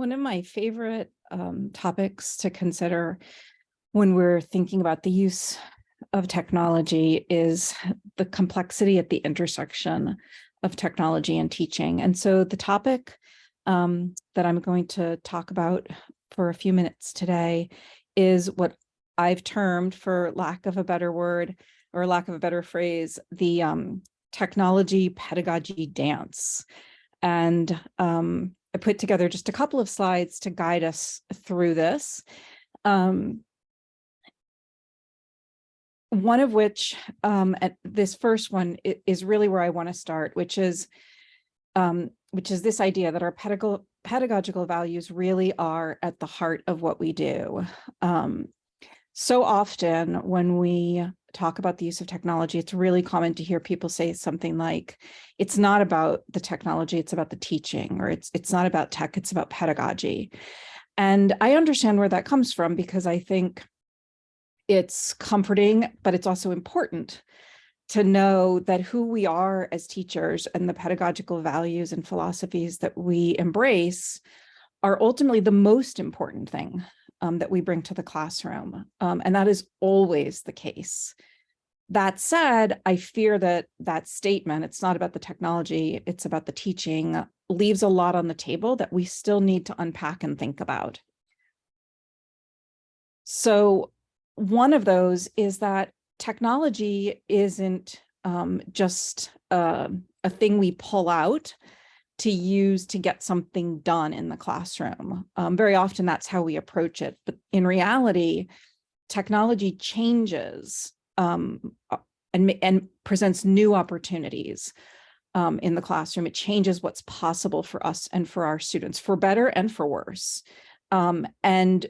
One of my favorite um, topics to consider when we're thinking about the use of technology is the complexity at the intersection of technology and teaching. And so the topic um, that I'm going to talk about for a few minutes today is what I've termed, for lack of a better word or lack of a better phrase, the um, technology pedagogy dance. And um, I put together just a couple of slides to guide us through this. Um, one of which, um, at this first one is really where I want to start, which is, um, which is this idea that our pedagogical pedagogical values really are at the heart of what we do. Um, so often when we talk about the use of technology, it's really common to hear people say something like, it's not about the technology, it's about the teaching, or it's, it's not about tech, it's about pedagogy. And I understand where that comes from because I think it's comforting, but it's also important to know that who we are as teachers and the pedagogical values and philosophies that we embrace are ultimately the most important thing um, that we bring to the classroom. Um, and that is always the case. That said, I fear that that statement, it's not about the technology, it's about the teaching, leaves a lot on the table that we still need to unpack and think about. So one of those is that technology isn't um, just uh, a thing we pull out to use to get something done in the classroom. Um, very often that's how we approach it. But in reality, technology changes um, and, and presents new opportunities um, in the classroom. It changes what's possible for us and for our students, for better and for worse. Um, and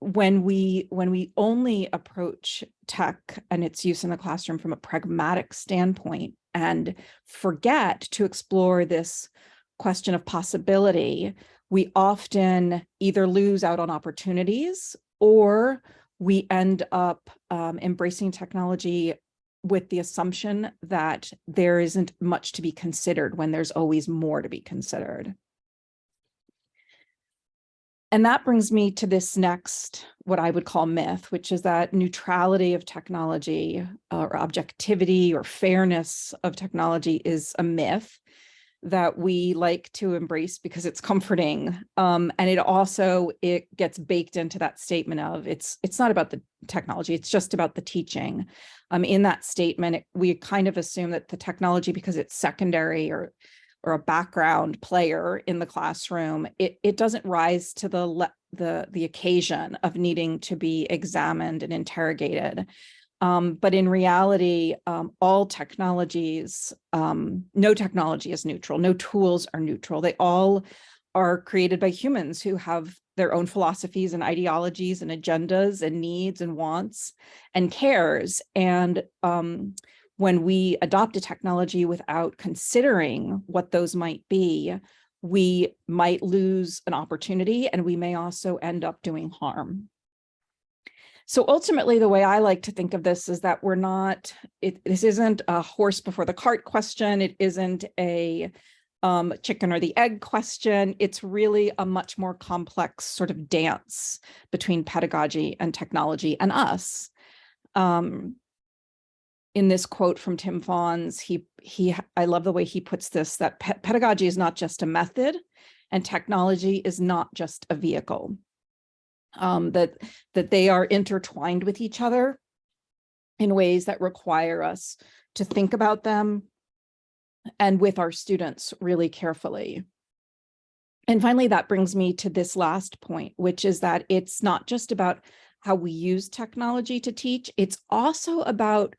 when we when we only approach tech and its use in the classroom from a pragmatic standpoint and forget to explore this question of possibility, we often either lose out on opportunities or we end up um, embracing technology with the assumption that there isn't much to be considered when there's always more to be considered. And that brings me to this next, what I would call myth, which is that neutrality of technology or objectivity or fairness of technology is a myth that we like to embrace because it's comforting. Um, and it also, it gets baked into that statement of it's, it's not about the technology, it's just about the teaching. Um, in that statement, it, we kind of assume that the technology, because it's secondary or or a background player in the classroom, it, it doesn't rise to the, the, the occasion of needing to be examined and interrogated. Um, but in reality, um, all technologies, um, no technology is neutral, no tools are neutral. They all are created by humans who have their own philosophies and ideologies and agendas and needs and wants and cares. And um, when we adopt a technology without considering what those might be, we might lose an opportunity and we may also end up doing harm. So ultimately, the way I like to think of this is that we're not, it, this isn't a horse before the cart question. It isn't a um, chicken or the egg question. It's really a much more complex sort of dance between pedagogy and technology and us. Um, in this quote from Tim Fawns, he, he, I love the way he puts this, that pe pedagogy is not just a method and technology is not just a vehicle um, that, that they are intertwined with each other in ways that require us to think about them and with our students really carefully. And finally, that brings me to this last point, which is that it's not just about how we use technology to teach, it's also about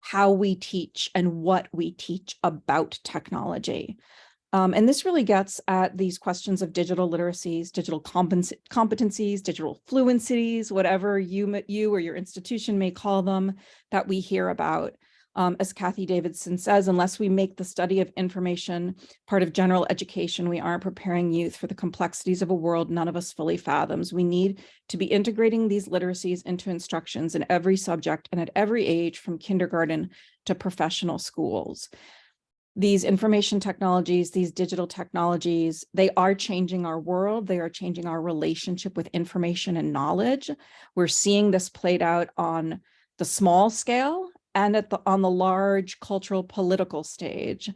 how we teach and what we teach about technology. Um, and this really gets at these questions of digital literacies, digital competencies, digital fluencies, whatever you, you or your institution may call them that we hear about. Um, as Cathy Davidson says, unless we make the study of information part of general education, we aren't preparing youth for the complexities of a world none of us fully fathoms. We need to be integrating these literacies into instructions in every subject and at every age from kindergarten to professional schools these information technologies, these digital technologies, they are changing our world. They are changing our relationship with information and knowledge. We're seeing this played out on the small scale and at the on the large cultural political stage.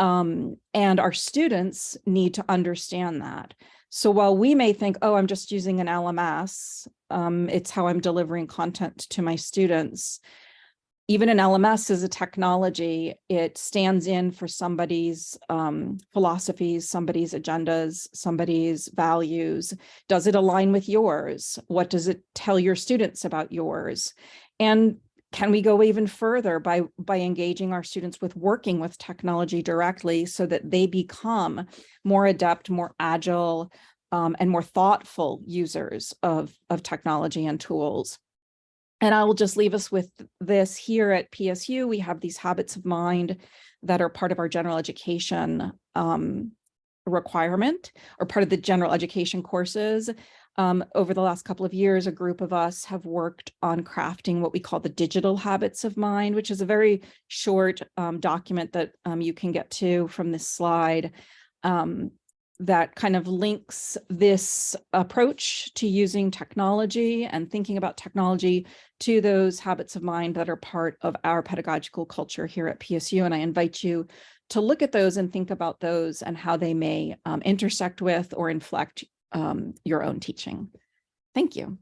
Um, and our students need to understand that. So while we may think, oh, I'm just using an LMS, um, it's how I'm delivering content to my students even an LMS is a technology. It stands in for somebody's um, philosophies, somebody's agendas, somebody's values. Does it align with yours? What does it tell your students about yours? And can we go even further by, by engaging our students with working with technology directly so that they become more adept, more agile, um, and more thoughtful users of, of technology and tools? And I will just leave us with this here at PSU. We have these habits of mind that are part of our general education um, requirement or part of the general education courses. Um, over the last couple of years, a group of us have worked on crafting what we call the digital habits of mind, which is a very short um, document that um, you can get to from this slide. Um, that kind of links this approach to using technology and thinking about technology to those habits of mind that are part of our pedagogical culture here at PSU. And I invite you to look at those and think about those and how they may um, intersect with or inflect um, your own teaching. Thank you.